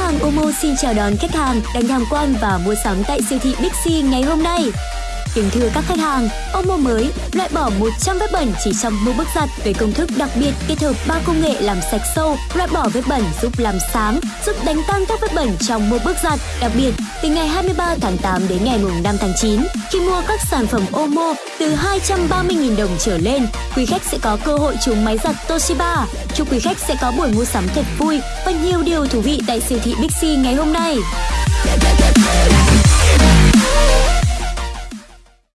hàng Omo xin chào đón khách hàng đang tham quan và mua sắm tại siêu thị Bixi ngày hôm nay. Kính thưa các khách hàng, Omo mới loại bỏ 100 vết bẩn chỉ trong một bước giặt với công thức đặc biệt kết hợp ba công nghệ làm sạch sâu, loại bỏ vết bẩn giúp làm sáng, giúp đánh tan các vết bẩn trong một bước giặt. Đặc biệt, từ ngày 23 tháng 8 đến ngày 5 tháng 9, khi mua các sản phẩm Omo từ 230.000 đồng trở lên, quý khách sẽ có cơ hội trúng máy giặt Toshiba. Chúc quý khách sẽ có buổi mua sắm thật vui và nhiều điều thú vị tại siêu thị Bixi ngày hôm nay.